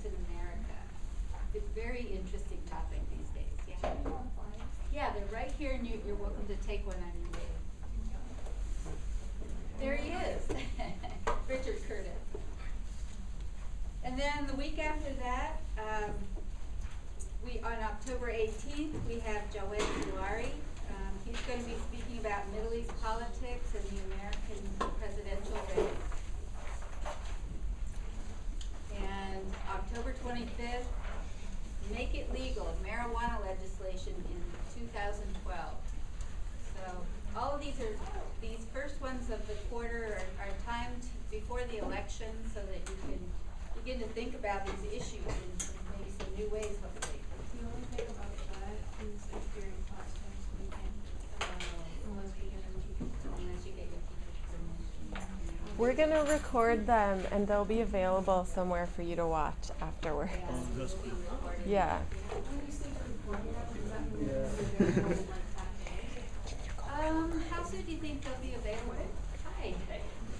politics in America. It's a very interesting topic these days, yeah. Yeah, they're right here and you, you're welcome to take one on your way. There he is, Richard Curtis. And then the week after that, um, we, on October eighteenth, we have Jawed Zuari. Um, he's gonna be speaking about Middle East politics and the American presidential race. And October twenty-fifth, make it legal, marijuana legislation in two thousand twelve. So, all of these are, these first ones of the quarter are, are timed before the election so that you can begin to think about these issues in some, maybe some new ways hopefully. The only thing about that is if during class times we can, uh, unless we get into. Unless you get your teacher's permission. We're gonna record them and they'll be available somewhere for you to watch afterwards. Yes, it will be recorded. Yeah. When you say recording, does that mean they're available like that day? Um, how soon do you think they'll be available? Hi.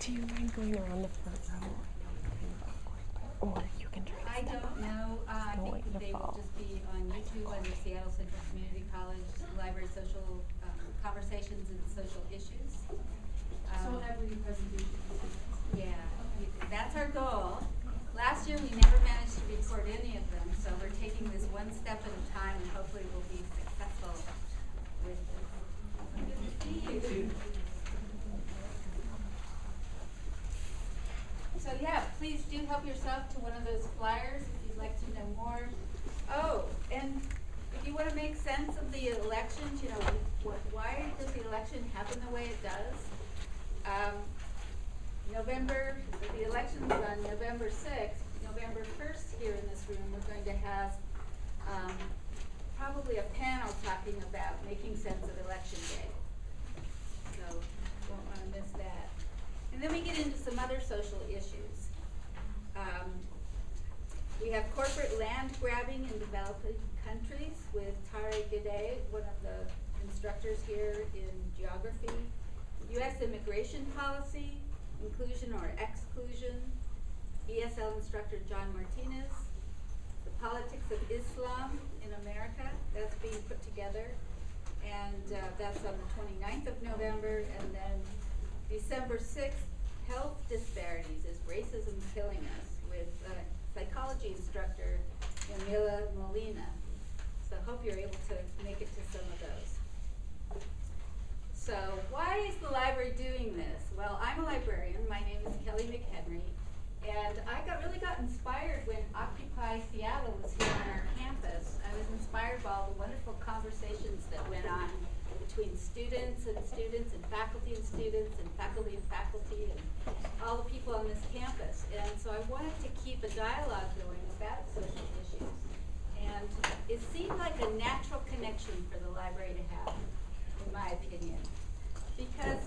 Do you mind going around the front row? Or you can try to I don't on know, uh, I think wait that to they will just be on YouTube under Seattle Central Community College Library Social, um, Conversations and Social Issues. So Um, every presentation is like this? Yeah, that's our goal. Last year, we never managed to record any of them, so we're taking this one step at a time and hopefully we'll be successful with this. Good to see you. So yeah, please do help yourself to one of those flyers if you'd like to know more. Oh, and if you wanna make sense of the elections, you know, wh- why does the election happen the way it does? Um, November, the election's on November sixth, November first here in this room, we're going to have, um, probably a panel talking about making sense of election day. So, won't wanna miss that. And then we get into some other social issues. Um, we have corporate land grabbing in developing countries with Tare Gade, one of the instructors here in geography. US immigration policy, inclusion or exclusion, ESL instructor John Martinez. The politics of Islam in America, that's being put together. And, uh, that's on the 29th of November, and then December sixth, health disparities, is racism killing us, with, uh, psychology instructor Yamila Molina. So I hope you're able to make it to some of those. So why is the library doing this? Well, I'm a librarian, my name is Kelly McHenry, and I got, really got inspired when Occupy Seattle was here on our campus. I was inspired by all the wonderful conversations that went on between students and students and faculty and students and faculty and faculty and all the people on this campus. And so I wanted to keep a dialogue going about social issues. And it seemed like a natural connection for the library to have, in my opinion. Because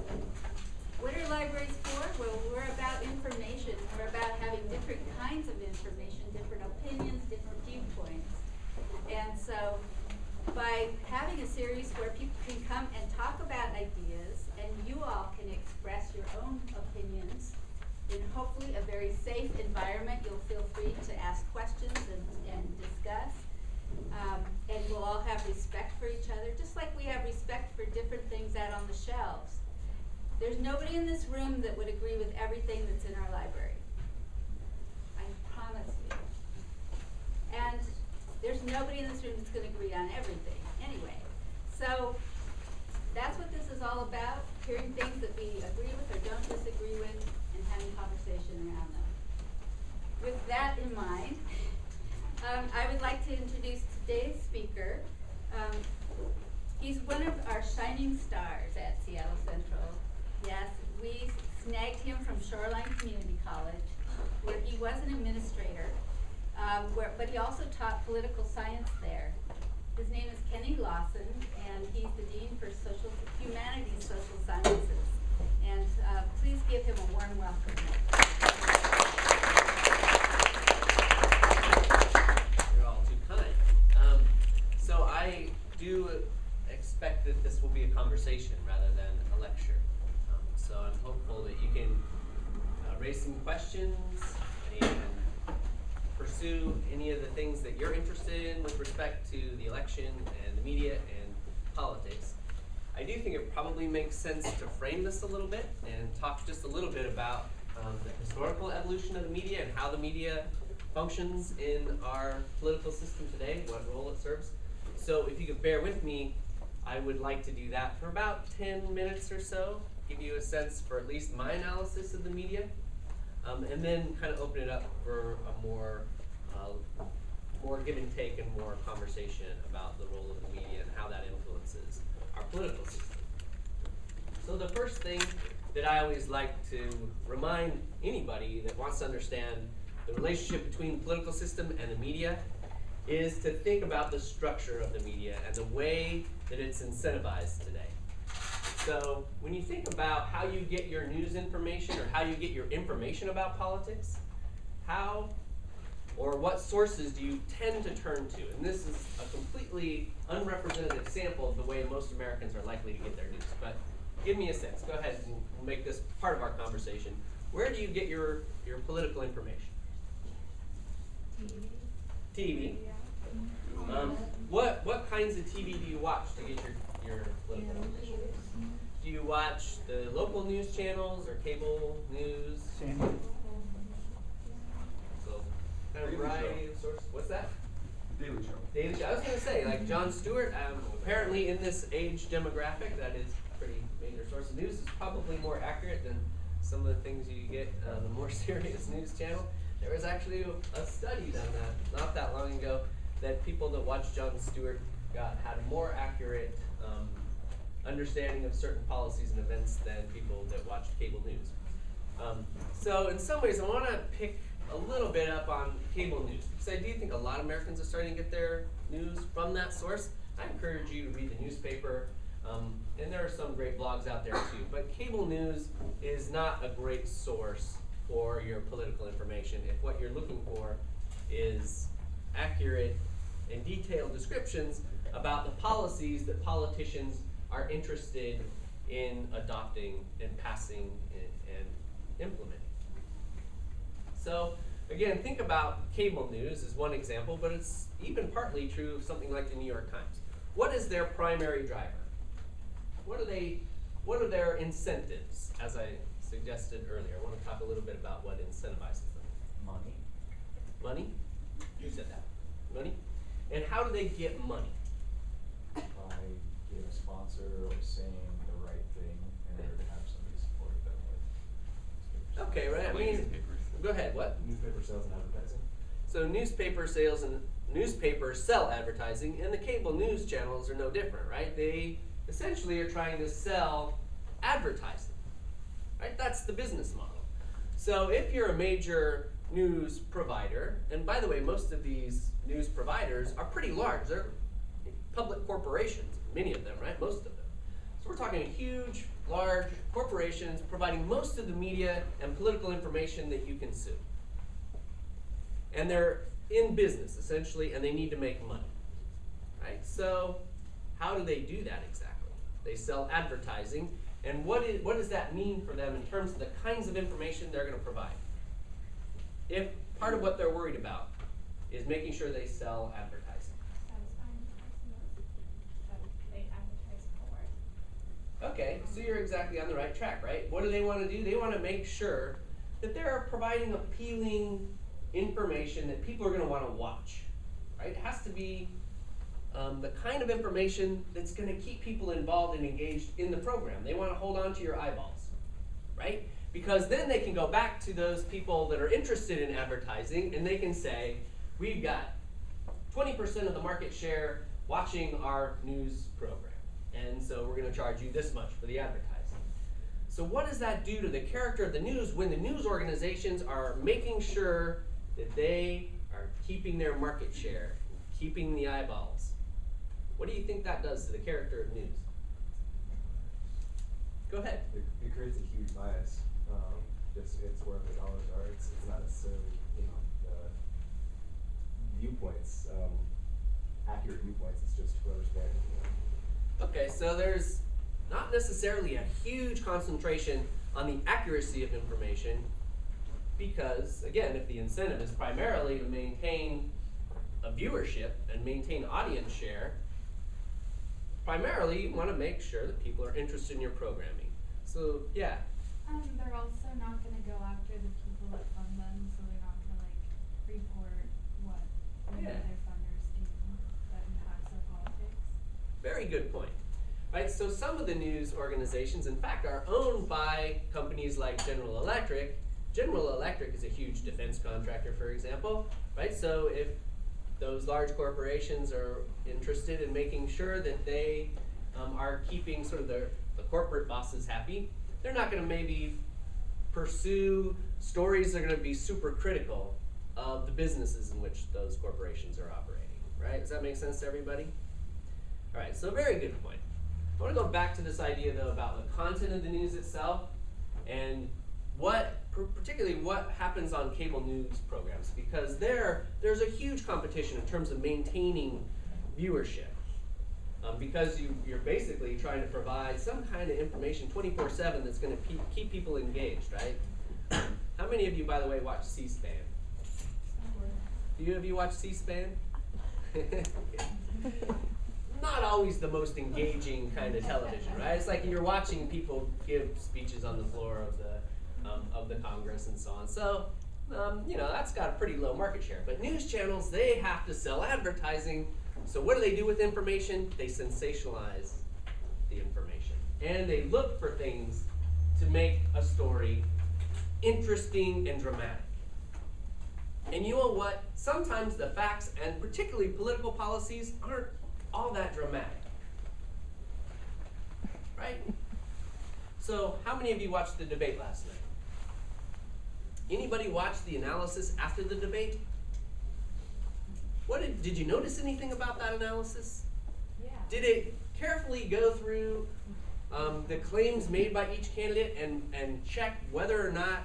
what are libraries for? Well, we're about information. We're about having different kinds of information, different opinions, different viewpoints. And so by having a series where people can come and talk about ideas and you all can express your own opinions in hopefully a very safe environment, you'll feel free to ask questions and, and discuss. Um, and we'll all have respect for each other, just like we have respect for different things out on the shelves. There's nobody in this room that would agree with everything that's in our library. I promise you. And there's nobody in this room that's gonna agree on everything, anyway. So, that's what this is all about, hearing things that we agree with or don't disagree with, and having conversation around them. With that in mind, um, I would like to introduce today's speaker. Um, he's one of our shining stars at Seattle Central. Yes, we snagged him from Shoreline Community College, where he was an administrator, um, where, but he also taught political science there. His name is Kenny Lawson, and he's the Dean for Social, Humanities Social Sciences. And, uh, please give him a warm welcome. You're all too kind. Um, so I do expect that this will be a conversation rather than a lecture. Um, so I'm hopeful that you can uh, raise some questions and pursue any of the things that you're interested in with respect to the election and the media and politics, I do think it probably makes sense to frame this a little bit and talk just a little bit about um, the historical evolution of the media and how the media functions in our political system today, what role it serves. So if you could bear with me, I would like to do that for about 10 minutes or so, give you a sense for at least my analysis of the media, um, and then kind of open it up for a more, uh, more give and take and more conversation about the role of the media and how that influences our political system. So the first thing that I always like to remind anybody that wants to understand the relationship between the political system and the media is to think about the structure of the media and the way that it's incentivized today. So when you think about how you get your news information or how you get your information about politics, how or what sources do you tend to turn to? And this is a completely unrepresentative sample of the way most Americans are likely to get their news. But give me a sense. Go ahead and we'll make this part of our conversation. Where do you get your, your political information? TV. Um, what what kinds of TV do you watch to get your, your political information? Do you watch the local news channels or cable news? So kind of Daily variety Show. of sources. What's that? Daily Show. Daily Show. I was gonna say, like Jon Stewart, um, apparently in this age demographic, that is pretty major source of news. is probably more accurate than some of the things you get on the more serious news channel. There was actually a, a study done that not that long ago that people that watched Jon Stewart got had a more accurate um, understanding of certain policies and events than people that watched cable news. Um, so in some ways, I want to pick a little bit up on cable news because I do think a lot of Americans are starting to get their news from that source. I encourage you to read the newspaper, um, and there are some great blogs out there too. But cable news is not a great source for your political information if what you're looking for is accurate and detailed descriptions about the policies that politicians are interested in adopting and passing and, and implementing. So again, think about cable news as one example, but it's even partly true of something like the New York Times. What is their primary driver? What are they? What are their incentives? As I suggested earlier, I want to talk a little bit about what incentivizes them. Money. Money? You said that. Money? And how do they get money? by getting a sponsor or saying the right thing in order to have somebody support them with. Okay, right. I mean, go ahead. What? Newspaper sales and advertising. So newspaper sales and newspapers sell advertising, and the cable news channels are no different, right? They essentially are trying to sell advertising, right? That's the business model. So if you're a major news provider, and by the way, most of these news providers are pretty large. They're public corporations, many of them, right? Most of them. So we're talking huge, large corporations providing most of the media and political information that you consume and they're in business essentially, and they need to make money, right? So, how do they do that exactly? They sell advertising, and what is what does that mean for them in terms of the kinds of information they're going to provide? If part of what they're worried about is making sure they sell advertising. Satisfying customers that they advertise for. Okay, so you're exactly on the right track, right? What do they want to do? They want to make sure that they're providing appealing information that people are going to want to watch, right? It has to be um, the kind of information that's going to keep people involved and engaged in the program. They want to hold on to your eyeballs, right? Because then they can go back to those people that are interested in advertising and they can say, we've got 20% of the market share watching our news program. And so we're going to charge you this much for the advertising. So what does that do to the character of the news when the news organizations are making sure that they are keeping their market share, keeping the eyeballs? What do you think that does to the character of news? Go ahead. It, it creates a huge bias. Um, it's, it's where the dollars are. It's, it's not necessarily, viewpoints, um, accurate viewpoints. It's just whoever's there. You know. Okay, so there's not necessarily a huge concentration on the accuracy of information, Because, again, if the incentive is primarily to maintain a viewership and maintain audience share, primarily you want to make sure that people are interested in your programming. So, yeah, Um, they're also not gonna go after the people that fund them, so they're not gonna like report what Yeah. of their that impacts their politics. Very good point. Right, so some of the news organizations, in fact, are owned by companies like General Electric. General Electric is a huge defense contractor, for example, right? So if those large corporations are interested in making sure that they um, are keeping sort of their, the corporate bosses happy, they're not gonna maybe pursue stories that are gonna be super critical of the businesses in which those corporations are operating, right? Does that make sense to everybody? All right, so very good point. I want to go back to this idea though about the content of the news itself and what, particularly what happens on cable news programs, because there, there's a huge competition in terms of maintaining viewership. Um, because you, you're basically trying to provide some kind of information 24/7 that's going to keep people engaged, right? How many of you, by the way, watch C-SPAN? Do you of you watch C-SPAN? Not always the most engaging kind of television, right? It's like you're watching people give speeches on the floor of the um, of the Congress and so on. So, um, you know, that's got a pretty low market share. But news channels, they have to sell advertising. So what do they do with information? They sensationalize the information, and they look for things to make a story interesting and dramatic. And you know what? Sometimes the facts, and particularly political policies, aren't all that dramatic. Right? So, how many of you watched the debate last night? Anybody watch the analysis after the debate? What did, did you notice anything about that analysis? Yeah. Did it carefully go through um, the claims made by each candidate and, and check whether or not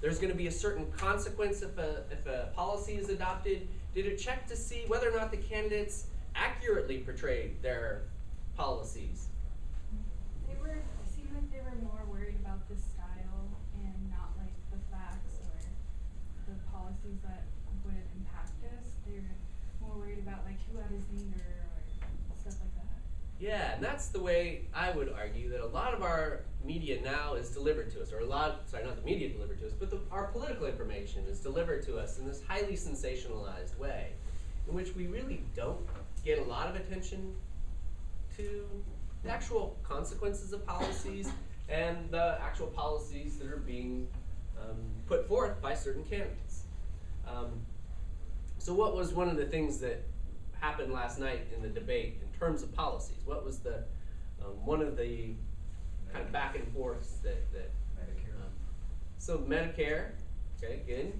there's going to be a certain consequence if a, if a policy is adopted? Did it check to see whether or not the candidates accurately portrayed their policies? They were, it seemed like they were more worried about the style and not like the facts or the policies that would impact us. They were more worried about like who had his leader or stuff like that. Yeah, and that's the way I would argue that a lot of our media now is delivered to us, or a lot, sorry, not the media delivered to us, but the, our political information is delivered to us in this highly sensationalized way, in which we really don't get a lot of attention to the actual consequences of policies and the actual policies that are being um, put forth by certain candidates. Um, so, what was one of the things that happened last night in the debate in terms of policies? What was the um, one of the kind of back and forths that, that Medicare. um, so Medicare, okay, good.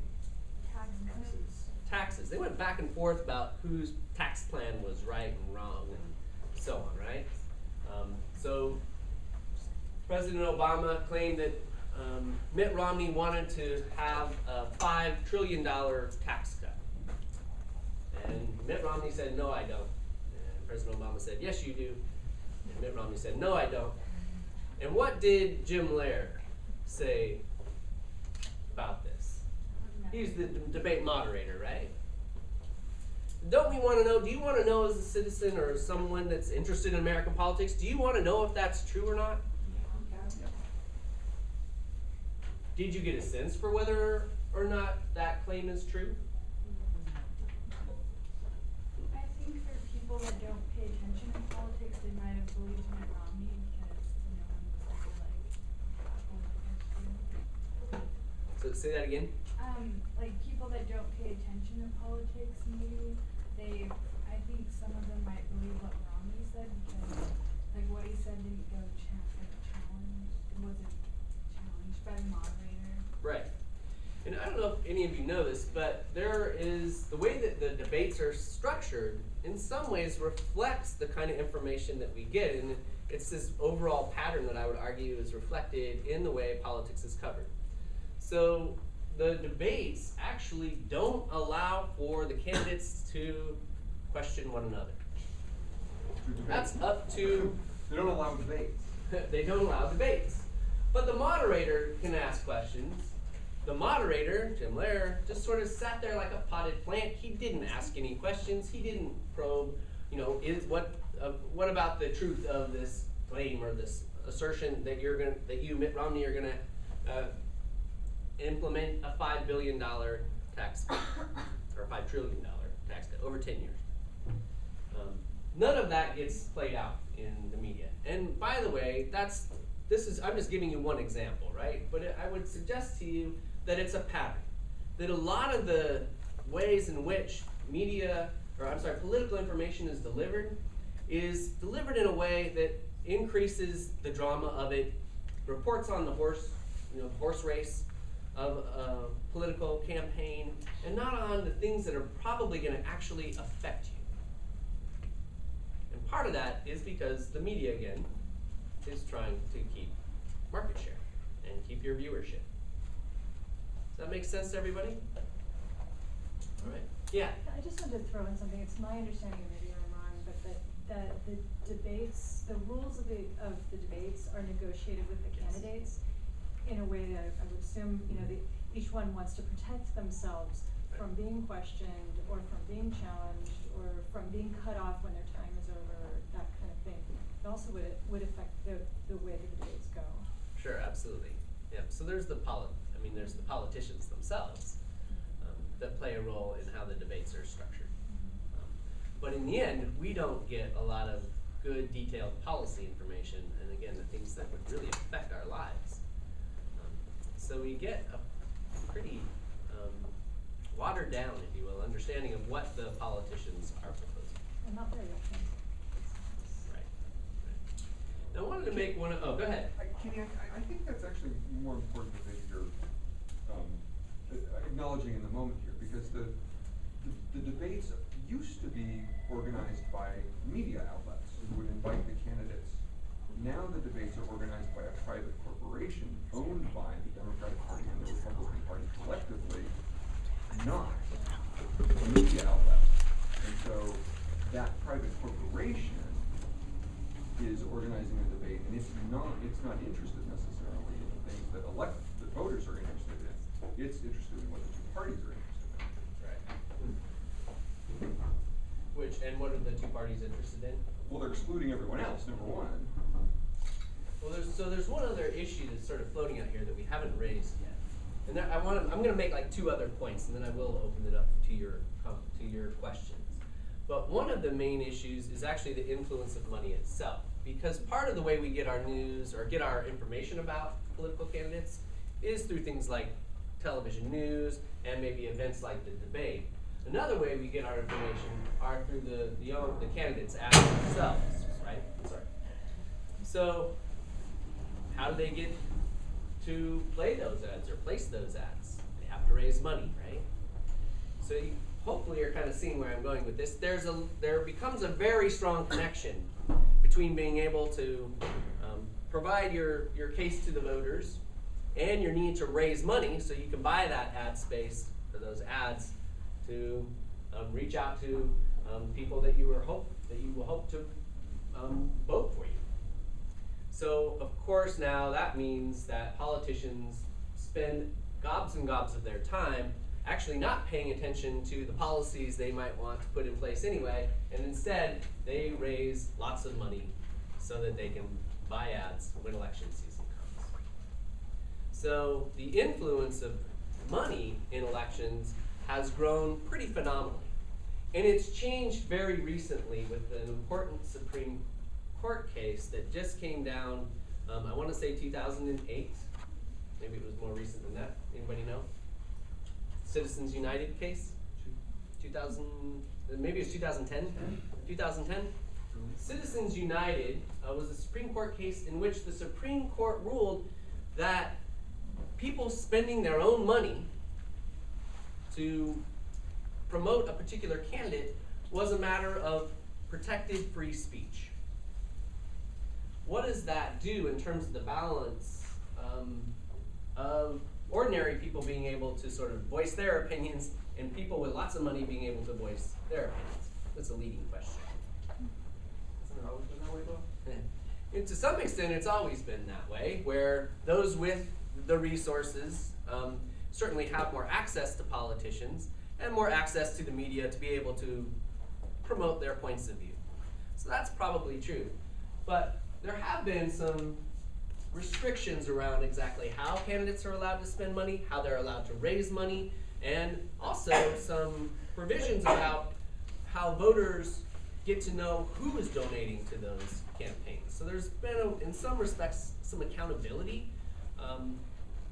Taxes. Taxes. They went back and forth about whose tax plan was right and wrong and so on, right? Um, so President Obama claimed that um, Mitt Romney wanted to have a five trillion dollar tax cut, and Mitt Romney said, "No, I don't." And President Obama said, "Yes, you do." And Mitt Romney said, "No, I don't." And what did Jim Lehrer say about this? He's the debate moderator, right? Don't we want to know? Do you want to know, as a citizen or as someone that's interested in American politics, do you want to know if that's true or not? Did you get a sense for whether or not that claim is true? I think for people that don't pay attention to politics, they might have believed Mitt Romney because no one was there to like hold it against him. So say that again. Um, like people that don't pay attention to politics, maybe they, I think some of them might believe what Romney said because like what he said didn't go cha- like challenged, it wasn't challenged by the moderator. Right. And I don't know if any of you know this, but there is the way that the debates are structured in some ways reflects the kind of information that we get. And it's this overall pattern that I would argue is reflected in the way politics is covered. So the debates actually don't allow for the candidates to question one another. That's up to They don't allow debates. they don't allow debates. But the moderator can ask questions, the moderator, Jim Lehrer, just sort of sat there like a potted plant. He didn't ask any questions. He didn't probe, you know, is what uh, what about the truth of this claim or this assertion that you're gonna that you Mitt Romney are gonna uh, implement a five billion dollar tax cut or five trillion dollar tax cut over ten years. Um, none of that gets played out in the media. And by the way, that's this is I'm just giving you one example, right? But I would suggest to you that it's a pattern. That a lot of the ways in which media or I'm sorry, political information is delivered is delivered in a way that increases the drama of it, reports on the horse, you know, horse race of a political campaign, and not on the things that are probably going to actually affect you. And part of that is because the media, again, is trying to keep market share and keep your viewership. Does that make sense to everybody? All right. Yeah. I just wanted to throw in something, it's my understanding, maybe I'm wrong, but that, that the debates, the rules of the, of the debates are negotiated with the Yes. candidates in a way that I would assume, you know, the, each one wants to protect themselves from being questioned, or from being challenged, or from being cut off when their time is over, that kind of thing. It also would, would affect the, the way that the debates go. Sure, absolutely. Yep. So there's the poli- I mean, there's the politicians themselves um, that play a role in how the debates are structured. Um, but in the end, we don't get a lot of good, detailed policy information, and again, the things that would really affect our lives. So we get a pretty um, watered down, if you will, understanding of what the politicians are proposing. And not very often. Right. right. Now, I wanted to make one. Of, oh, go ahead. I, Kenny, I, I think that's actually more important than you're, um, uh, acknowledging in the moment here, because the, the, the debates used to be organized by media outlets who would invite the candidates. Now the debates are organized by a private corporation owned by the Democratic Party and the Republican Party collectively, not a media outlet. And so that private corporation is organizing a debate, and it's not, it's not interested necessarily in the things that elect, the voters are interested in. It's interested in what the two parties are interested in. Right. Which, and what are the two parties interested in? Well, they're excluding everyone else, number one. Well, there's, so there's one other issue that's sort of floating out here that we haven't raised yet. And there, I want to, I'm gonna make like two other points, and then I will open it up to your, to your questions. But one of the main issues is actually the influence of money itself. Because part of the way we get our news or get our information about political candidates is through things like television news and maybe events like the debate. Another way we get our information are through the, the, the candidates ads themselves, right? Sorry. So, how do they get to play those ads or place those ads? They have to raise money, right? So you hopefully you're kind of seeing where I'm going with this. There's a there becomes a very strong connection between being able to um, provide your your case to the voters and your need to raise money so you can buy that ad space for those ads to um, reach out to um, people that you were hope that you will hope to um, vote for you. So of course now that means that politicians spend gobs and gobs of their time actually not paying attention to the policies they might want to put in place anyway, and instead they raise lots of money so that they can buy ads when election season comes. So the influence of money in elections has grown pretty phenomenally. And it's changed very recently with an important Supreme Court case that just came down, um, I want to say 2008. Maybe it was more recent than that. Anybody know? Citizens United case? 2000, maybe it was 2010? 2010? Citizens United uh, was a Supreme Court case in which the Supreme Court ruled that people spending their own money to promote a particular candidate was a matter of protected free speech. What does that do in terms of the balance um, of ordinary people being able to sort of voice their opinions and people with lots of money being able to voice their opinions? That's a leading question. Hasn't it always been that way, Bill? and to some extent, it's always been that way, where those with the resources um, certainly have more access to politicians and more access to the media to be able to promote their points of view. So that's probably true. But there have been some restrictions around exactly how candidates are allowed to spend money, how they're allowed to raise money, and also some provisions about how voters get to know who is donating to those campaigns. So there's been, a, in some respects, some accountability. Um,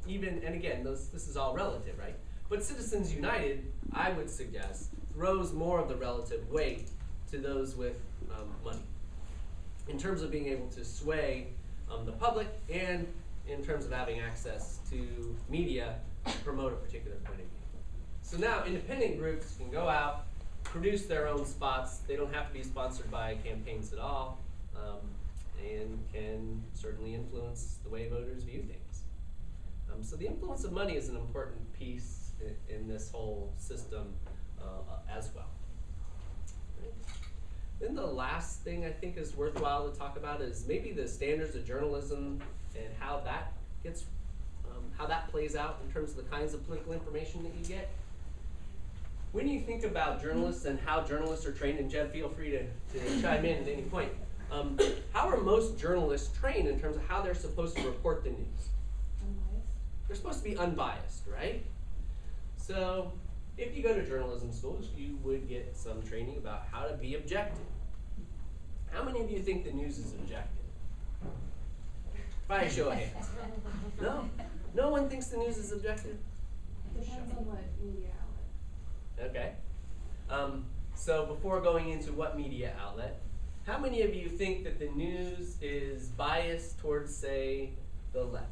even, and again, those, this is all relative, right? But Citizens United, I would suggest, throws more of the relative weight to those with um, money in terms of being able to sway um, the public and in terms of having access to media to promote a particular point of view. So now independent groups can go out, produce their own spots. They don't have to be sponsored by campaigns at all, um, and can certainly influence the way voters view things. Um, so the influence of money is an important piece in, in this whole system uh, as well. Then the last thing I think is worthwhile to talk about is maybe the standards of journalism and how that gets, um, how that plays out in terms of the kinds of political information that you get. When you think about journalists and how journalists are trained, and Jed, feel free to, to chime in at any point. Um, how are most journalists trained in terms of how they're supposed to report the news? They're supposed to be unbiased, right? So, if you go to journalism schools, you would get some training about how to be objective. How many of you think the news is objective? By a show of hands. No? No one thinks the news is objective? Depends on what media outlet. Okay. Um, so before going into what media outlet, how many of you think that the news is biased towards, say, the left?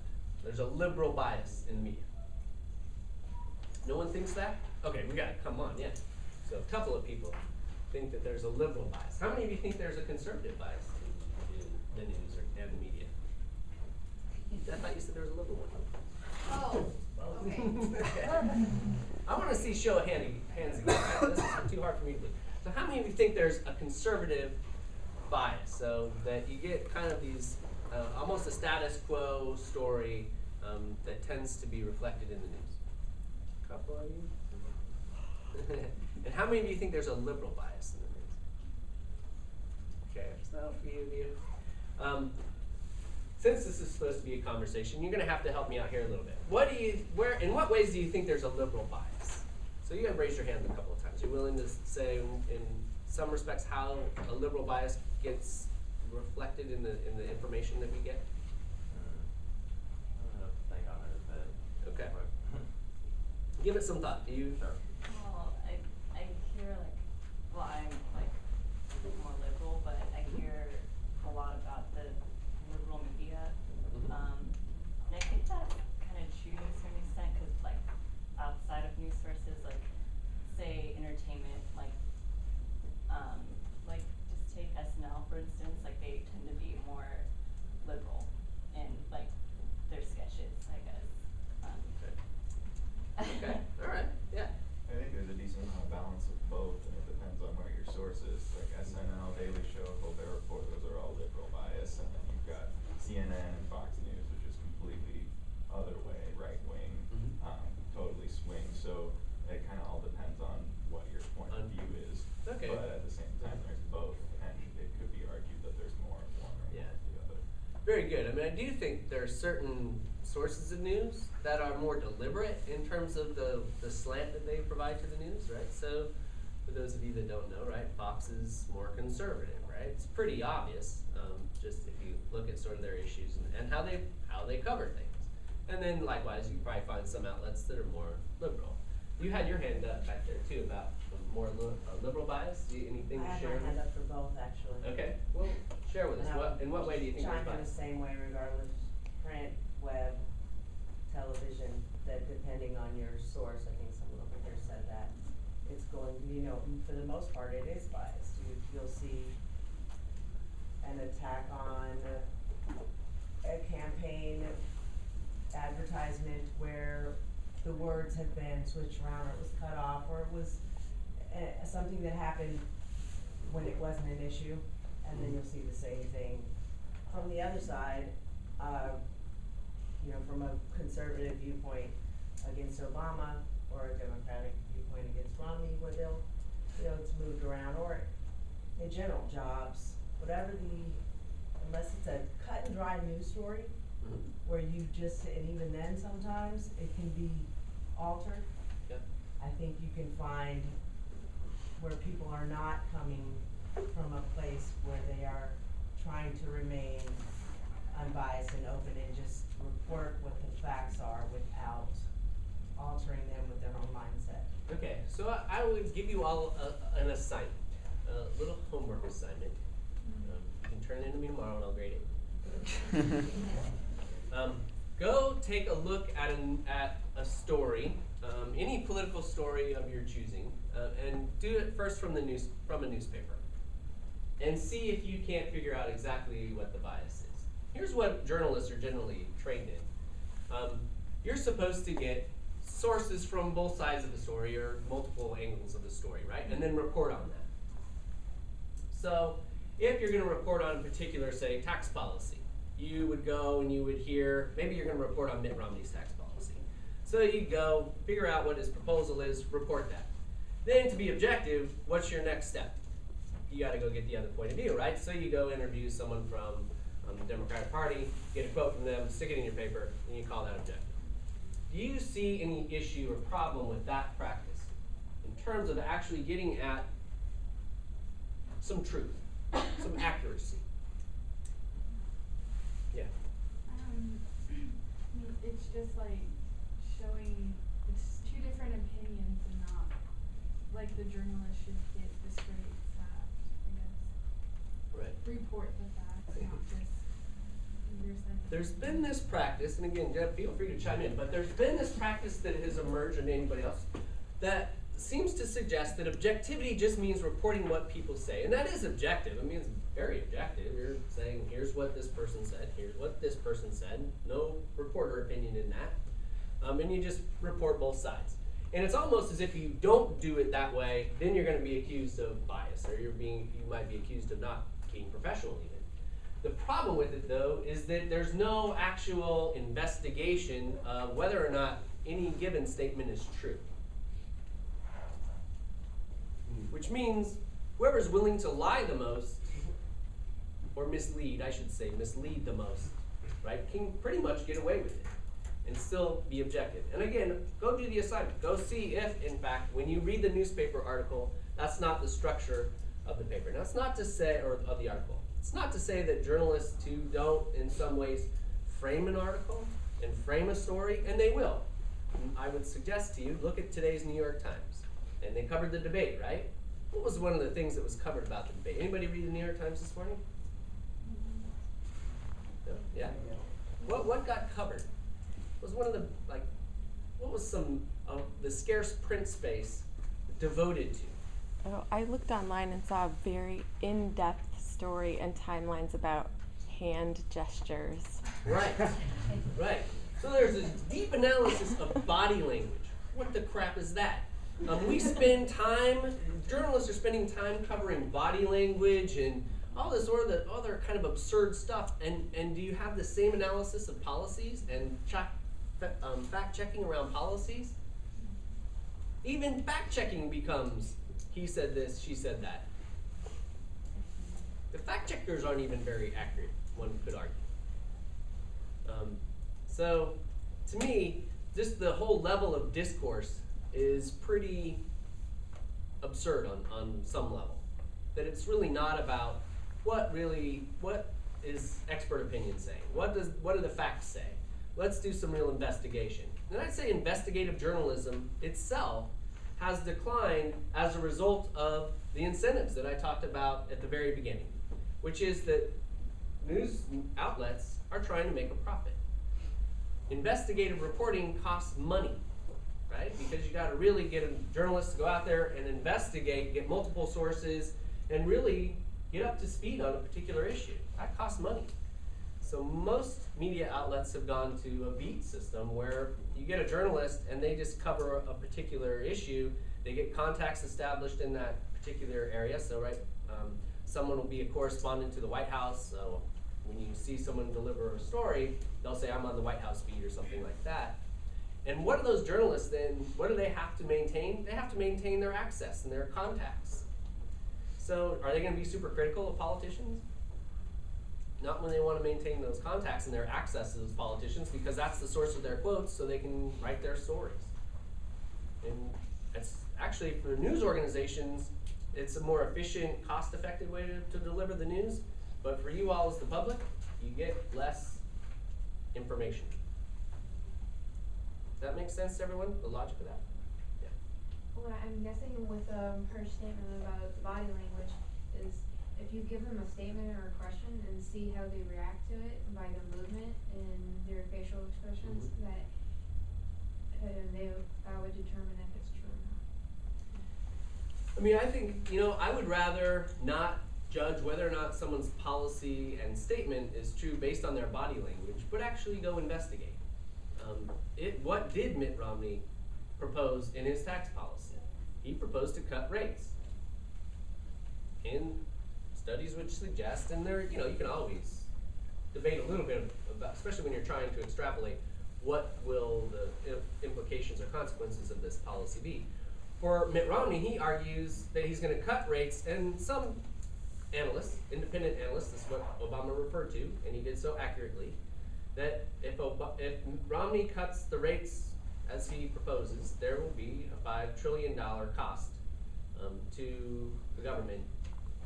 There's a liberal bias in the media. No one thinks that? Okay, we got it. Come on, yeah. So a couple of people think that there's a liberal bias. How many of you think there's a conservative bias in the news or, and the media? I thought you said there was a liberal one. Oh, okay. I want to see show of hand, hands again. This is too hard for me to believe. So how many of you think there's a conservative bias? So that you get kind of these, uh, almost a status quo story um, that tends to be reflected in the news. A couple of you. and how many of you think there's a liberal bias in the news? Okay, so a few of you. Um, since this is supposed to be a conversation, you're going to have to help me out here a little bit. What do you, where, in what ways do you think there's a liberal bias? So you have raised your hand a couple of times. You're willing to say, in, in some respects, how a liberal bias gets reflected in the in the information that we get. I don't know, think on it a. Okay. Give it some thought. Do you? Well, I, I hear like, well, like more liberal, but I hear a lot about the liberal media. Mhm. Um, and I think that's kind of true to a certain extent, cause like outside of news sources, like say entertainment, like, um, like just take SNL for instance, like they tend to be more liberal in like their sketches, I guess. Um, Okay. All right. Yeah. I think there's a decent amount of balance of both, and it depends on where your source is. Like SNL, Daily Show, Colbert Report, those are all liberal bias, and then you've got CNN and Fox News, which is completely other way, right wing, Mhm. um, totally swing. So it kind of all depends on what your point On- of view is. Okay. But at the same time, there's both, and it could be argued that there's more of one or Yeah. more of the other. Very good. I mean, I do think there are certain sources of news that are more deliberate in terms of the, the slant that they provide to the news, right? So, for those of you that don't know, right, Fox is more conservative, right? It's pretty obvious, um, just if you look at sort of their issues and, and how they how they cover things. And then likewise, you probably find some outlets that are more liberal. You had your hand up back there too about more li- uh, liberal bias. Do you, anything to I have share? my hand up for both, actually. Okay, share with us. And I What would in what way do you think there's Chime in the same way regardless, print, web, television, that depending on your source, I think someone over here said that, it's going, you know, for the most part, it is biased. You, you'll see an attack on a campaign advertisement where the words have been switched around, or it was cut off, or it was uh, something that happened when it wasn't an issue, and then you'll see the same thing from the other side, uh, you know, from a conservative viewpoint, against Obama or a Democratic viewpoint against Romney, where they'll, you know, it's moved around, or in general, jobs, whatever the, unless it's a cut and dry news story, Mhm. where you just, and even then sometimes, it can be altered. Yep. I think you can find where people are not coming from a place where they are trying to remain unbiased and open and just report what the facts are without altering them with their own mindset. Okay, so I, I would give you all a, an assignment, a little homework assignment. Um, you can turn it in to me tomorrow and I'll grade it. Um, go take a look at an, at a story, um, any political story of your choosing, uh, and do it first from the news from a newspaper, and see if you can't figure out exactly what the bias is. Here's what journalists are generally trained in. Um, you're supposed to get sources from both sides of the story or multiple angles of the story, right? And then report on that. So, if you're going to report on a particular, say, tax policy, you would go and you would hear, maybe you're going to report on Mitt Romney's tax policy. So you go, figure out what his proposal is, report that. Then to be objective, what's your next step? You got to go get the other point of view, right? So you go interview someone from um, the Democratic Party, get a quote from them, stick it in your paper, and you call that objective. Do you see any issue or problem with that practice in terms of actually getting at some truth, some accuracy? Yeah. Um, I mean, it's just like showing, it's two different opinions and not, like the journalist should get the straight fact, I guess. Right. Report the facts, not just There's been this practice, and again, Deb, feel free to chime in, but there's been this practice that has emerged, and anybody else, that seems to suggest that objectivity just means reporting what people say. And that is objective. I mean, it's very objective. You're saying, here's what this person said, here's what this person said, no reporter opinion in that. Um, and you just report both sides. And it's almost as if you don't do it that way, then you're going to be accused of bias, or you're being, you might be accused of not being professional even. The problem with it, though, is that there's no actual investigation of whether or not any given statement is true. Which means whoever's willing to lie the most, or mislead, I should say, mislead the most, right, can pretty much get away with it and still be objective. And again, go do the assignment. Go see if, in fact, when you read the newspaper article, that's not the structure of the paper. Now, it's not to say, or of the article, it's not to say that journalists who don't, in some ways, frame an article and frame a story, and they will. I would suggest to you, look at today's New York Times. And they covered the debate, right? What was one of the things that was covered about the debate? Anybody read the New York Times this morning? No? Yeah? What, what got covered? Was one of the, like, what was some of the scarce print space devoted to? Oh, I looked online and saw a very in-depth story and timelines about hand gestures. Right, right. So there's this deep analysis of body language. What the crap is that? Um, we spend time, journalists are spending time covering body language and all this other, other kind of absurd stuff. And, and do you have the same analysis of policies and check, um, fact checking around policies? Even fact checking becomes he said this, she said that. The fact checkers aren't even very accurate, one could argue. Um, so, to me, just the whole level of discourse is pretty absurd on, on some level. That it's really not about what really, what is expert opinion saying? What does, what do the facts say? Let's do some real investigation. And I'd say investigative journalism itself has declined as a result of the incentives that I talked about at the very beginning, which is that news outlets are trying to make a profit. Investigative reporting costs money, right? Because you got to really get a journalist to go out there and investigate, get multiple sources, and really get up to speed on a particular issue. That costs money. So most media outlets have gone to a beat system where you get a journalist and they just cover a particular issue. They get contacts established in that particular area. So right, um, someone will be a correspondent to the White House. So when you see someone deliver a story, they'll say, I'm on the White House beat or something like that. And what do those journalists then, what do they have to maintain? They have to maintain their access and their contacts. So are they gonna be super critical of politicians? Not when they wanna maintain those contacts and their access to those politicians, because that's the source of their quotes, so they can write their stories. And it's actually for news organizations, it's a more efficient, cost-effective way to, to deliver the news. But for you all as the public, you get less information. Does that make sense to everyone? The logic of that? Yeah. Well, I'm guessing with um her statement about the body language if you give them a statement or a question and see how they react to it by their movement and their facial expressions, Mhm. that uh, they that would determine if it's true or not. I mean, I think, you know, I would rather not judge whether or not someone's policy and statement is true based on their body language, but actually go investigate. Um, it, what did Mitt Romney propose in his tax policy? He proposed to cut rates. And studies which suggest, and there, you know, you can always debate a little bit about, especially when you're trying to extrapolate, what will the implications or consequences of this policy be? For Mitt Romney, he argues that he's going to cut rates, and some analysts, independent analysts, this is what Obama referred to, and he did so accurately, that if, Ob- if Romney cuts the rates as he proposes, there will be a five trillion dollar cost um, to the government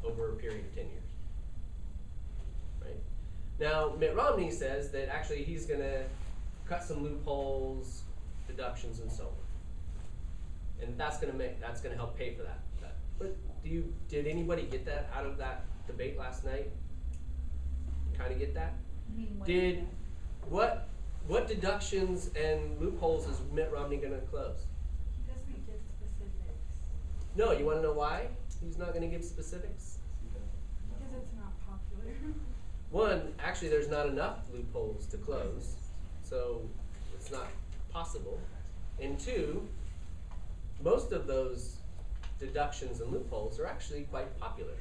over a period of ten years. Right? Now, Mitt Romney says that actually he's going to cut some loopholes, deductions, and so on and that's gonna make that's gonna help pay for that. that. But do you did anybody get that out of that debate last night? Kind of get that? I mean, what- Did what what deductions and loopholes is Mitt Romney close? Doesn't give specifics No, you want to know why he's not gonna give specifics? because it's not popular. One, actually, there's not enough loopholes to close, so it's not possible. And two, most of those deductions and loopholes are actually quite popular.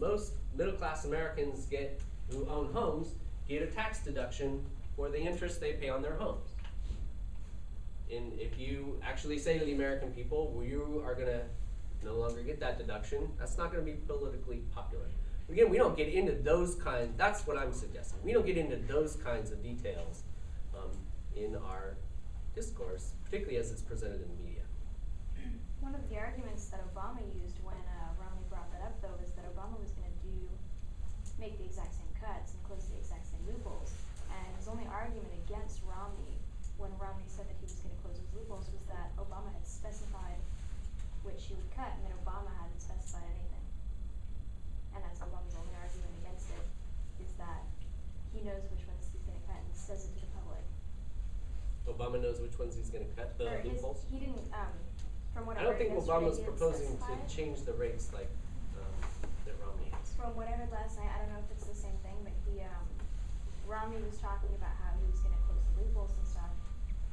Most middle class Americans get who own homes get a tax deduction for the interest they pay on their homes. And if you actually say to the American people, well, you are gonna no longer get that deduction, that's not gonna be politically popular. Again, we don't get into those kind, that's what I'm suggesting. We don't get into those kinds of details um, in our discourse, particularly as it's presented in the media. One of the arguments that Obama used when uh, Romney brought that up, though, is that Obama was going to do, make the exact same cuts and close the exact same loopholes. And his only argument against Romney, when Romney said that he was going to close those loopholes, was that Obama had specified which he would cut, and that Obama hadn't specified anything. And that's Obama's only argument against it, is that he knows which ones he's going to cut and says it to the public. Obama knows which ones he's gonna cut the Or his- loopholes. He didn't, um, from what I I don't heard think yesterday, Obama's didn't proposing to change the rates like um, Mitt Romney is. From what I heard last night, I don't know if it's the same thing, but he, um, Romney was talking about how he was gonna close the loopholes and stuff,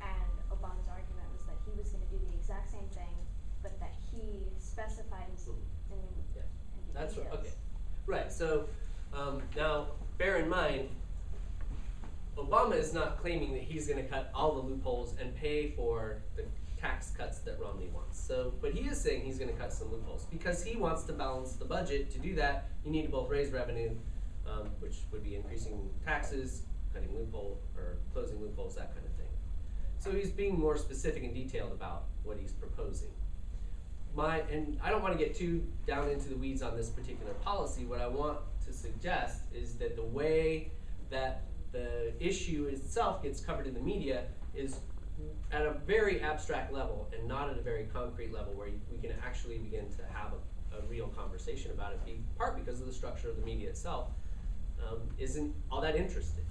and Obama's argument was that he was gonna do the exact same thing, but that he specified in, s- in, Yeah. in That's details. right, okay. Right, so, um, now, bear in mind, Obama is not claiming that he's gonna cut all the loopholes and pay for the tax cuts that Romney wants. So, but he is saying he's gonna cut some loopholes, because he wants to balance the budget. To do that, you need to both raise revenue, um, which would be increasing taxes, cutting loophole, or closing loopholes, that kind of thing. So he's being more specific and detailed about what he's proposing my and I don't want to get too down into the weeds on this particular policy. What I want to suggest is that the way that the issue itself gets covered in the media is at a very abstract level and not at a very concrete level where we can actually begin to have a, a real conversation about it. Part because of the structure of the media itself um, isn't all that interested.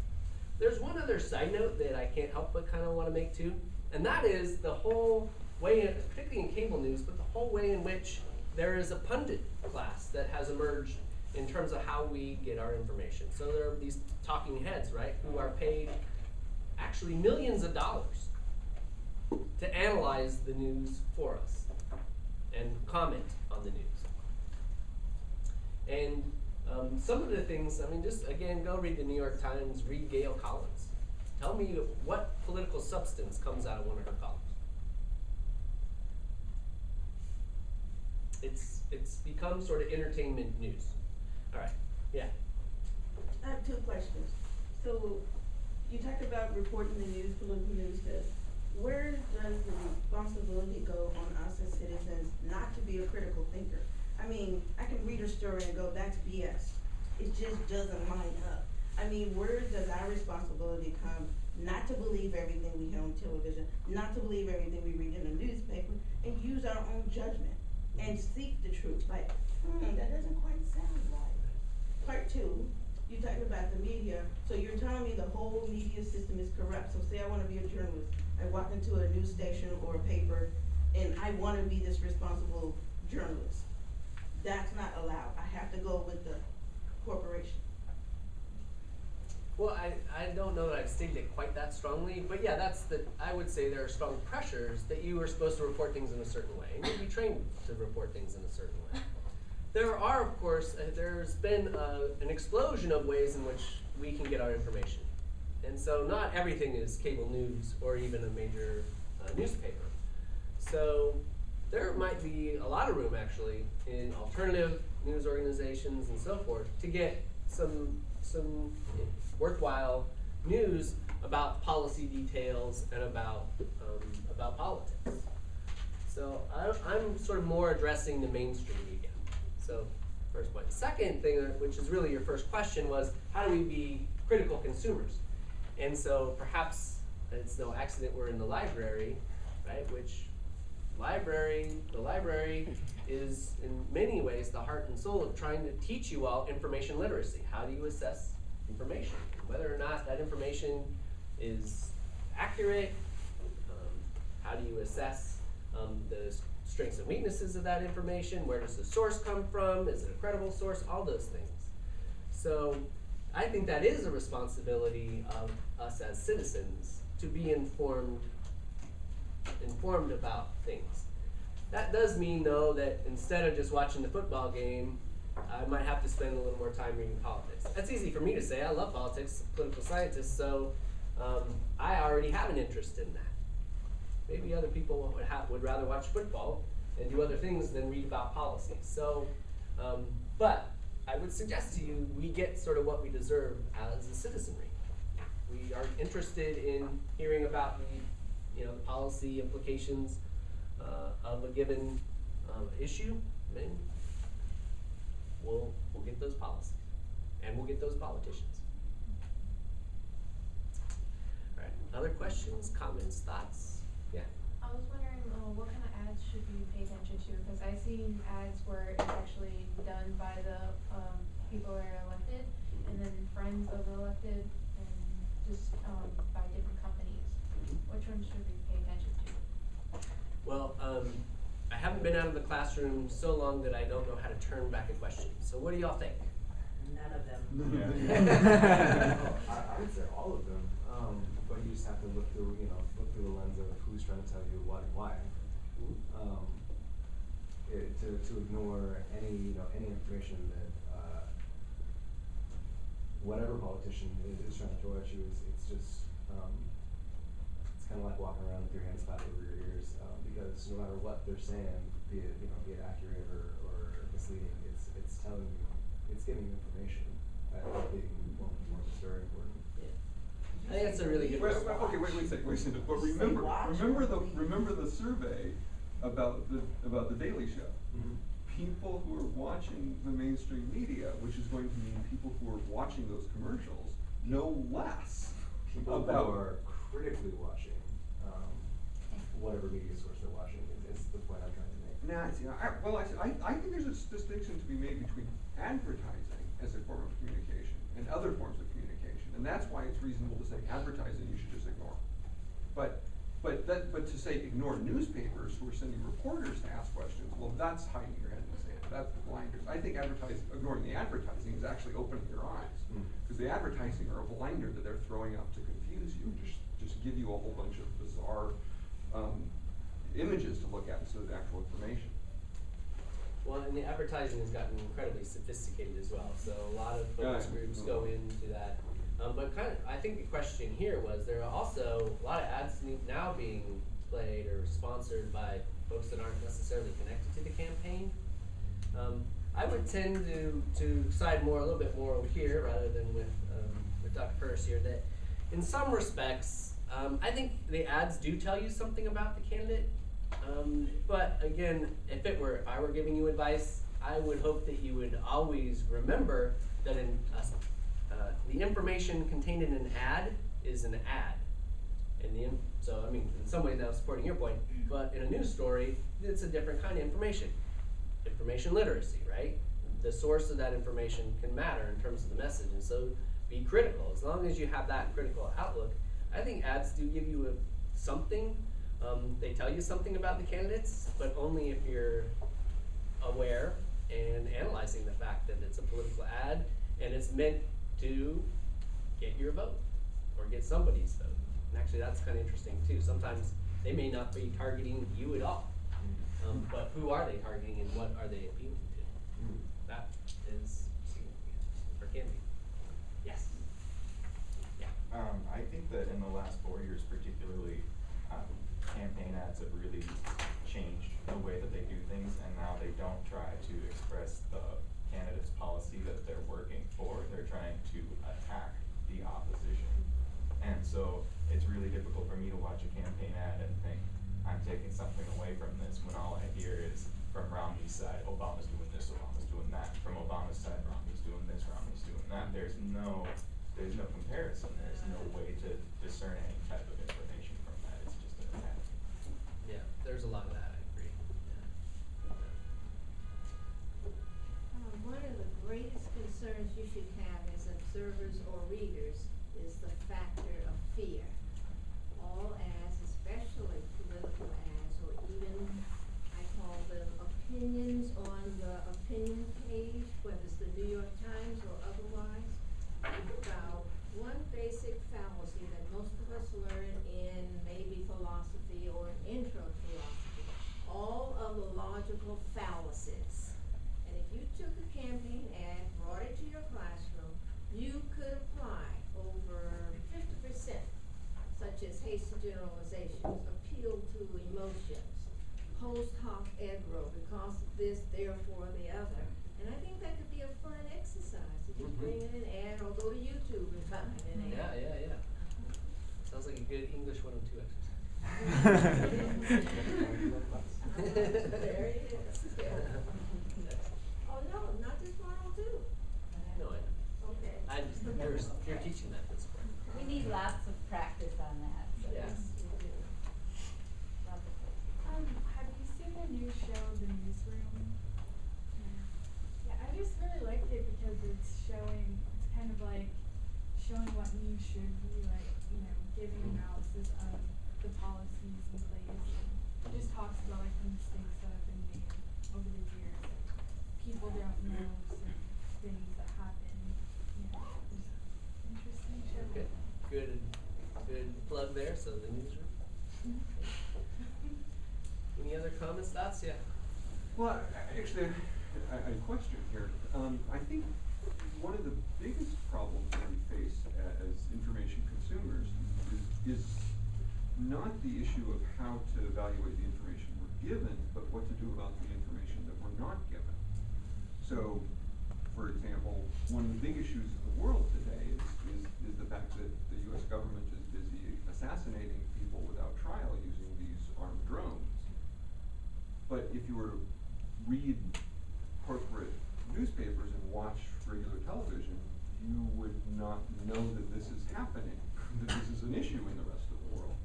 There's one other side note that I can't help but kind of want to make too, and that is the whole way, in, particularly in cable news, but the whole way in which there is a pundit class that has emerged in terms of how we get our information. So there are these talking heads, right, who are paid actually millions of dollars to analyze the news for us and comment on the news. And um, some of the things, I mean, just again, go read the New York Times, read Gail Collins. Tell me what political substance comes out of one of her columns. It's it's become sort of entertainment news. All right, yeah. I have two questions. So, you talked about reporting the news, political news stuff. Where does the responsibility go on us as citizens not to be a critical thinker? I mean, I can read a story and go, that's BS. It just doesn't line up. I mean, where does our responsibility come not to believe everything we hear on television, not to believe everything we read in the newspaper, and use our own judgment and seek the truth? Like, hmm, that doesn't quite sound right. Part two, you talking about the media, so you're telling me the whole media system is corrupt. So say I wanna be a journalist, I walk into a news station or a paper, and I wanna be this responsible journalist. That's not allowed. I have to go with the corporation. Well, I, I don't know that I've stated it quite that strongly, but yeah, that's the, I would say there are strong pressures that you are supposed to report things in a certain way, and you'll be trained to report things in a certain way. There are, of course, uh, there's been uh, an explosion of ways in which we can get our information. And so not everything is cable news or even a major uh, newspaper. So there might be a lot of room actually in alternative news organizations and so forth to get some some worthwhile news about policy details and about um, about politics. So I, I'm sort of more addressing the mainstream. So first point. Second thing, uh, which is really your first question, was how do we be critical consumers? And so perhaps it's no accident we're in the library, right? Which library, the library is in many ways the heart and soul of trying to teach you all information literacy. How do you assess information? Whether or not that information is accurate, um, how do you assess um, the strengths and weaknesses of that information? Where does the source come from? Is it a credible source? All those things. So I think that is a responsibility of us as citizens to be informed informed about things. That does mean though that instead of just watching the football game, I might have to spend a little more time reading politics. That's easy for me to say. I love politics, political scientist, so um, I already have an interest in that. Maybe other people would have would rather watch football and do other things than read about policy. So, um, but I would suggest to you we get sort of what we deserve as a citizenry. We are interested in hearing about the you know, the policy implications uh, of a given um, issue, then we'll, we'll get those policies. And we'll get those politicians. All right, other questions, comments, thoughts? Yeah. I was wondering, uh, what kind of ads should we pay attention to? Because I've seen ads where it's actually done by the, um, people that are elected, and then friends of the elected, and just, um, by different companies. Which one should we pay attention to? Well, um, I haven't been out of the classroom so long that I don't know how to turn back a question. So what do y'all think? None of them. I, I would say all of them, um, but you just have to look through, you know, look through the lens of who's trying to tell you what and why. Um, it, to, to ignore any, you know, any information that, uh, whatever politician is, is trying to throw at you is, it's just, um, it's kinda like walking around with your hands clapped over your ears, um, because no matter what they're saying, be it, you know, be it accurate or, or misleading, it's, it's telling you, it's giving you information. Think being more, more is very important. I think that's a really good Wait, response. okay, wait, wait a second, wait a second, but remember, remember the, remember the survey about the, about the Daily Show? Mhm. People who are watching the mainstream media, which is going to mean people who are watching those commercials, know less People who about. are critically watching, um, whatever media source they're watching, is, is the point I'm trying to make. Nah, see, I, well, I, I, I think there's a distinction to be made between advertising as a form of communication and other forms of communication, and that's why it's reasonable to say advertising you should just ignore. But, but that, but to say ignore newspapers who are sending reporters to ask questions, well, that's hiding your head in the sand, that's the blinders. I think advertising, ignoring the advertising is actually opening your eyes. Mm. Cause the advertising are a blinder that they're throwing up to confuse you, just, just give you a whole bunch of bizarre, um, images to look at instead of actual information. Well, and the advertising has gotten incredibly sophisticated as well. So a lot of focus Yeah. groups go into that. Um, but kind of, I think the question here was there are also a lot of ads now being played or sponsored by folks that aren't necessarily connected to the campaign. Um, I would tend to, to side more a little bit more over here rather than with um, with Dr. Purse here. That in some respects, um, I think the ads do tell you something about the candidate. Um, but again, if it were if I were giving you advice, I would hope that you would always remember that in uh, the information contained in an ad is an ad. The so I mean, in some ways now supporting your point, but in a news story, it's a different kind of information. Information literacy, right? The source of that information can matter in terms of the message, and so be critical. As long as you have that critical outlook, I think ads do give you a, something. Um, they tell you something about the candidates, but only if you're aware and analyzing the fact that it's a political ad and it's meant to get your vote or get somebody's vote. And actually, that's kind of interesting too. Sometimes they may not be targeting you at all, um, but who are they targeting and what are they appealing to? That is significant or can be. Yes. Yeah. Um, I think that in the last four years particularly, um, campaign ads have really changed the way that they do things, and now they don't try to express the candidate's policy that they're working for, they're trying to attack the opposition. And so, it's really difficult for me to watch a campaign ad and think, I'm taking something away from this, when all I hear is from Romney's side, Obama's doing this, Obama's doing that, from Obama's side, Romney's doing this, Romney's doing that, there's no, there's no comparison, there's no way to discern any type of information from that, it's just an attack. Yeah, there's a lot of that, one of the greatest concerns you should have as observers or readers is the factor of fear. All ads, especially political ads, or even, I call them opinions on the opinion page, whether it's the New York Times or otherwise, about one basic fallacy that most of us learn in maybe philosophy or intro to philosophy. All of the logical fallacies. And if you took a campaign ad, brought it to your classroom, you could apply over fifty percent, such as hasty generalizations, appeal to emotions, post hoc ergo, because of this, therefore the other. And I think that could be a fun exercise, to just Mhm. bring in an ad or go to YouTube and find an ad. Yeah, yeah, yeah. Sounds like a good English one oh two exercise. There it is. Oh, no, not just one oh two. No, I know. Okay. I just, you're, you're teaching that this spring. We need lots of practice on that, so. Yes. Lots of practice. Um, have you seen the new show, The Newsroom? Yeah, I just really liked it because it's showing, it's kind of like showing what news should be, like, you know, giving analysis of the policies in place. and Just talks about like the mistakes that have been made over the years. that People don't know certain things that happen, you know, just interesting show. Good, good, good plug there, so the newsroom. Any other comments, thoughts? Yeah. Well, actually, I, I question here. Um, I think one of the biggest problems that we face as information consumers is, is not the issue of how to evaluate the information we're given, but what to do about the information that we're not given. So, for example, one of the big issues in the world today is, is, is the fact that the US government is busy assassinating people without trial using these armed drones. But if you were to read corporate newspapers and watch regular television, you would not know that this is happening, that this is an issue in the rest of the world.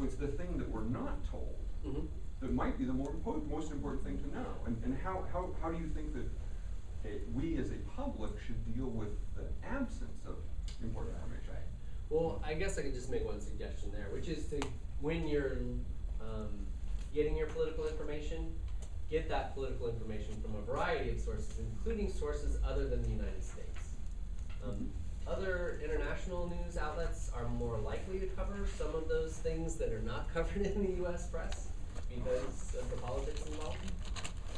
So, it's the thing that we're not told Mm-hmm. that might be the more most important thing to know. And, and how, how, how do you think that uh, we as a public should deal with the absence of important information? Right. Well, I guess I could just make one suggestion there, which is to, when you're, um, getting your political information, get that political information from a variety of sources, including sources other than the United States. Um, other international news outlets are more likely to cover some of those things that are not covered in the US press because of the politics involved.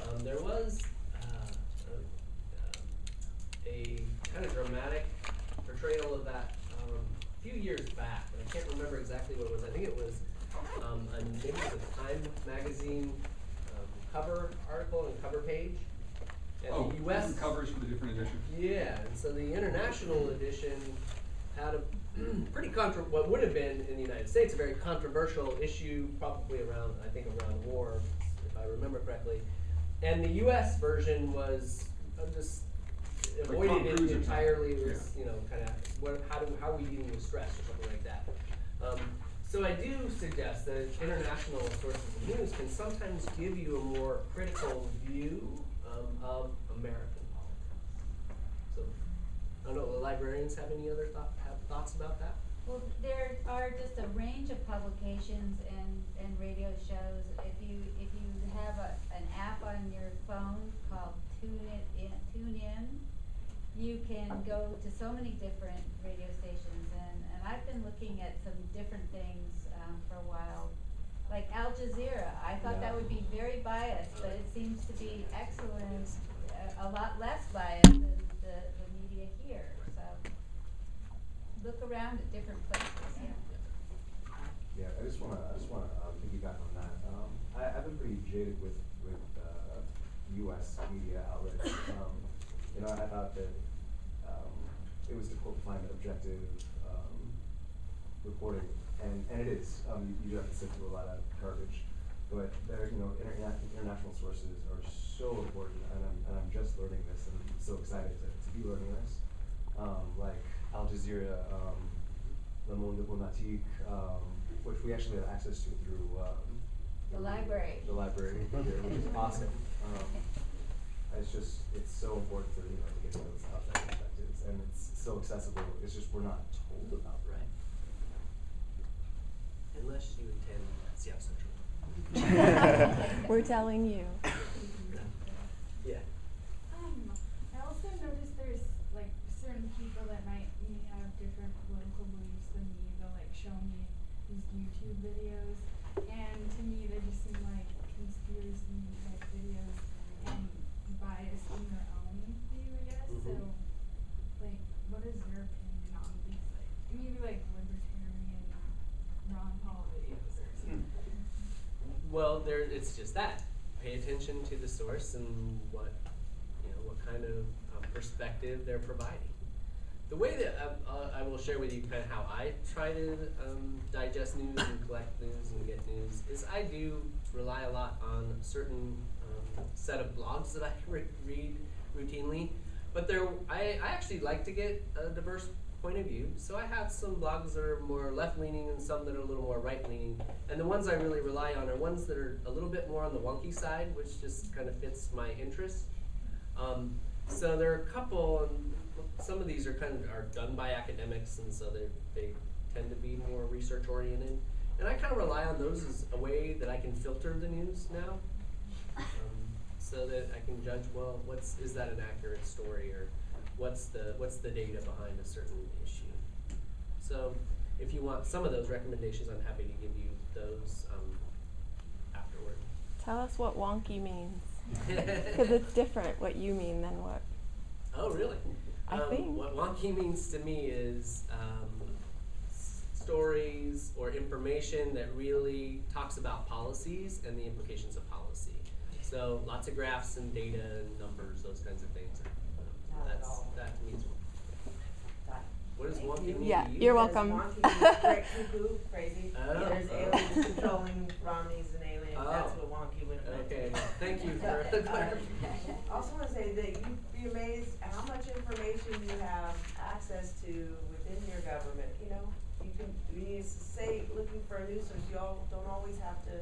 Um, there was uh, a, um, a kind of dramatic portrayal of that um, a few years back, and I can't remember exactly what it was. I think it was um, a maybe the Time magazine um, cover article and cover page and Oh, the US covers for the different editions. yeah, and so the international edition had a pretty contro, what would have been in the United States, a very controversial issue, probably around, I think around war, if I remember correctly. And the US version was uh, just Like avoided Cruise it entirely, was, Yeah. you know, kinda, what, how do, how are we dealing with stress or something like that. Um, so I do suggest that international sources of news can sometimes give you a more critical view, um, of American politics. So, I don't know, the librarians have any other thought, have thoughts about that? Well, there are just a range of publications and, and radio shows. If you, if you have a, an app on your phone called Tune It In, Tune In, you can go to so many different radio stations and, and I've been looking at some different things, um, for a while. Like Al Jazeera, I thought that would be very biased, but it seems to be excellent, a, a lot less biased than the, the media here, so look around at different places, yeah. Yeah, I just wanna, I just wanna, um, piggyback on that. Um, I, I've been pretty jaded with, with, uh, US media outlets. Um, you know, I thought that, um, it was difficult to find objective, um, reporting, and, and it is. Um, you, you do have to sift through a lot of garbage, but there, you know, interna- international sources are so important, and I'm, and I'm just learning this, and I'm so excited to, to be learning this. Um, like Al Jazeera, um, Le Monde Diplomatique, um, which we actually have access to through, um, The library. the library here, which is awesome. Um, it's just, it's so important to, you know, to get those outside perspectives, and it's so accessible, it's just we're not told about, right? Unless you attend Seattle Central. We're telling you. Yeah. Um, I also noticed there's like certain people that might may have different political beliefs than me. They'll like show me these YouTube videos, and to me they just seem like conspiracy like videos and biased in their own view, I guess. So, Mhm. like, what is your opinion on these like maybe like libertarian Ron Paul videos or something? Well, there, it's just that. Pay attention to the source and what, you know, what kind of um, perspective they're providing. The way that uh, uh, I will share with you kind of how I try to um, digest news and collect news and get news is I do rely a lot on a certain um, set of blogs that I re- read routinely. But there, I, I actually like to get a diverse point of view. So I have some blogs that are more left leaning and some that are a little more right leaning. And the ones I really rely on are ones that are a little bit more on the wonky side, which just kind of fits my interests. Um, so there are a couple, and some of these are kind of are done by academics, and so they they tend to be more research oriented. And I kind of rely on those as a way that I can filter the news now, um, so that I can judge well, what's is that an accurate story or what's the what's the data behind a certain issue. So if you want some of those recommendations, I'm happy to give you those um, afterward. Tell us what wonky means. Because it's different what you mean than what. Oh, really? I um, think. What wonky means to me is um, stories or information that really talks about policies and the implications of policy. So lots of graphs and data and numbers, those kinds of things. Not at that's that means. That- What does Thank wonky you. mean Yeah, you? you're Because welcome. wonky means cra- cuckoo, crazy. Oh, There's oh. aliens controlling Romneys and aliens. That's Oh. what wonky would have meant. Okay, thank you for the clarification. Also wanna say that you'd be amazed how much information you have access to within your government, you know? You can, when you say, looking for a news source, you all don't always have to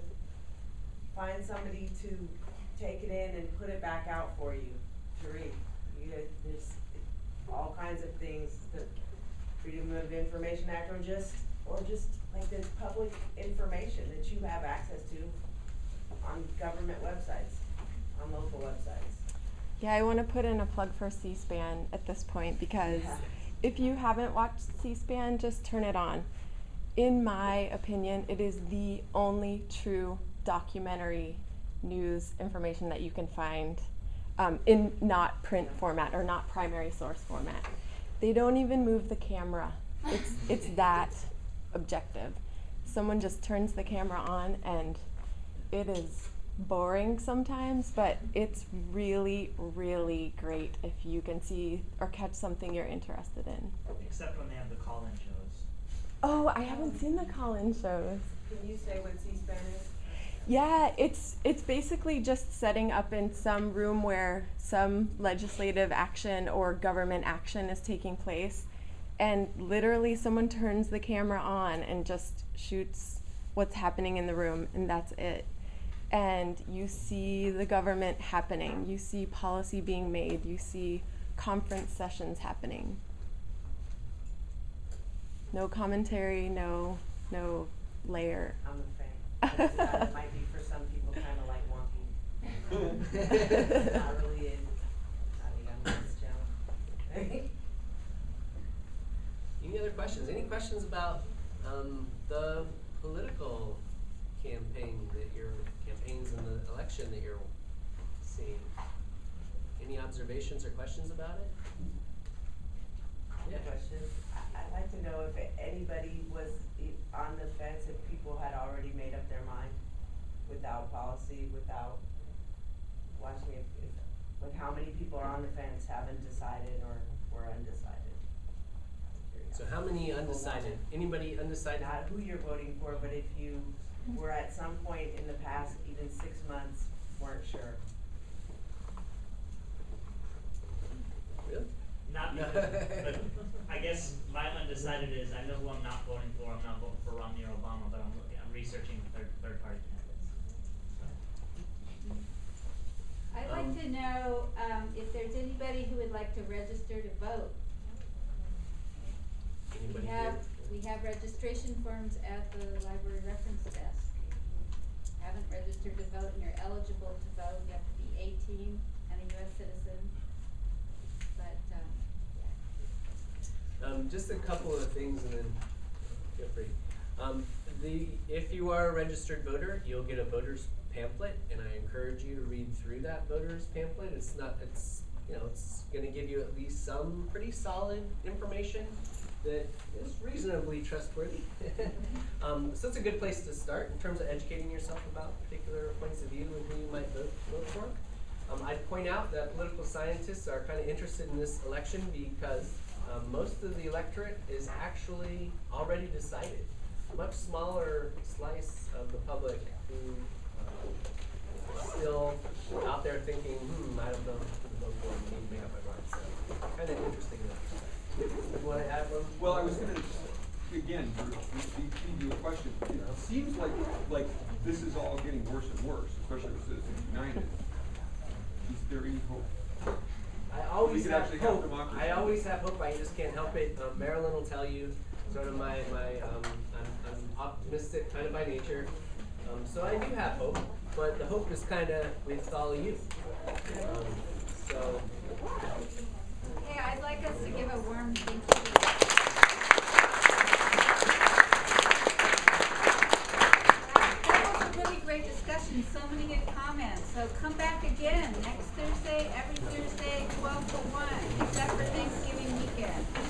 find somebody to take it in and put it back out for you to read. You, there's all kinds of things, the Freedom of Information Act, or just, or just like the public information that you have access to on government websites, on local websites. Yeah, I want to put in a plug for C SPAN at this point because Yeah. if you haven't watched C SPAN, just turn it on. In my opinion, it is the only true documentary news information that you can find um, in not print format or not primary source format. They don't even move the camera. It's it's that objective. Someone just turns the camera on and it is boring sometimes, but it's really, really great if you can see or catch something you're interested in. Except when they have the call-in shows. Oh, I haven't seen the call-in shows. Can you say what C-SPAN is? Yeah, it's it's basically just setting up in some room where some legislative action or government action is taking place and literally someone turns the camera on and just shoots what's happening in the room and that's it. And you see the government happening, you see policy being made, you see conference sessions happening. No commentary, no no layer. I'm. That that might be for some people kinda like wonky. Not really in, not a young man's channel. Any other questions? Any questions about um, the political campaign that you're campaigns in the election that you're seeing? Any observations or questions about it? Yeah. Question, I, I'd like to know if anybody was on the fence, if people had already made up their mind without policy, without watching if, if, like how many people are on the fence, haven't decided or were undecided? So how many undecided? Anybody undecided? Not who you're voting for, but if you were at some point in the past, even six months, weren't sure. Really? Not because, but I guess my undecided is, I know who I'm not voting for, I'm not voting for Romney or Obama, but I'm looking, I'm researching third, third party candidates. So, I'd like Um, to know, um, if there's anybody who would like to register to vote. Anybody We have, here? we have registration forms at the library reference desk. If you haven't registered to vote and you're eligible to vote, you have to be eighteen and a US citizen. But, um, yeah. Um, just a couple of things and then feel free. Um, the, if you are a registered voter, you'll get a voter's pamphlet and I encourage you to read through that voter's pamphlet. It's not, it's, you know, it's gonna give you at least some pretty solid information that is reasonably trustworthy. um, so it's a good place to start in terms of educating yourself about particular points of view and who you might vote, vote for. Um, I'd point out that political scientists are kind of interested in this election because um, most of the electorate is actually already decided. Much smaller slice of the public who um, is still out there thinking, hmm, I don't know who vote for, I need to make up my mind. So, kind of interesting. You want to add one? Well, I was again, to feed you a question, it seems like, like this is all getting worse and worse, especially with Citizens United. Is there any hope? I always have hope. I always have hope. I just can't help it. Um, Marilyn will tell you sort of my, my um, I'm, I'm optimistic kind of by nature. Um, so I do have hope, but the hope is kind of with all of you. Um, so Hey, I'd like us to give a warm thank you. to- That was a really great discussion, so many good comments. So come back again next Thursday, every Thursday, twelve to one, except for Thanksgiving weekend.